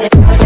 Just